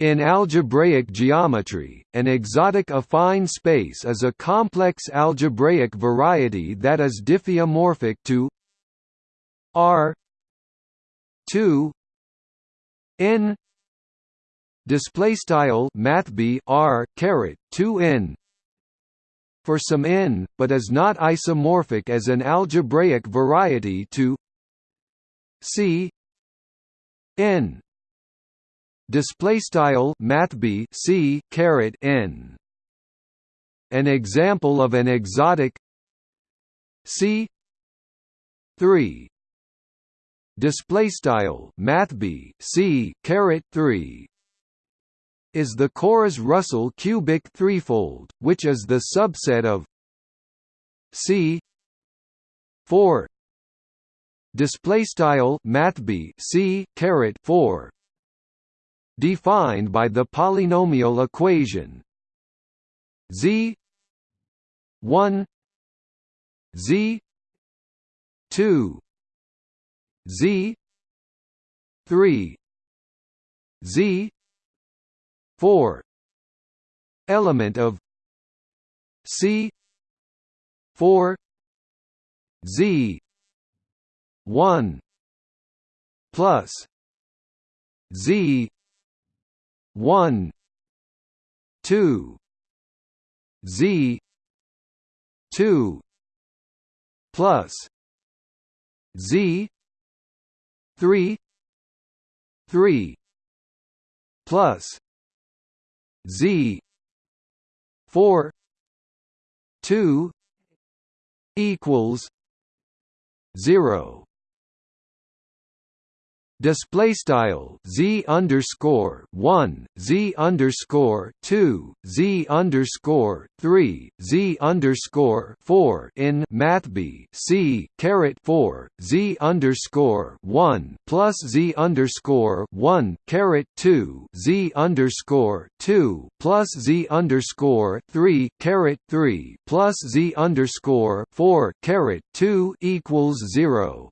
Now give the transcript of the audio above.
In algebraic geometry, an exotic affine space is a complex algebraic variety that is diffeomorphic to R 2 n display style mathb r caret 2 n for some n but is not isomorphic as an algebraic variety to c n display style mathb c caret n. An example of an exotic c 3 display style mathb c caret 3 is the Koras-Russell cubic threefold which is the subset of c 4 display style mathb c caret 4 defined by the polynomial equation z 1 z 2 z 3 z 4 element of c 4 z 1 plus z 1 2 z 2 plus z 3 3 plus z 4 2 equals 0 display style z underscore one z underscore two z underscore three z underscore four in mathb c caret four z underscore one plus z underscore one caret two z underscore two plus z underscore three caret three plus z underscore four caret two equals zero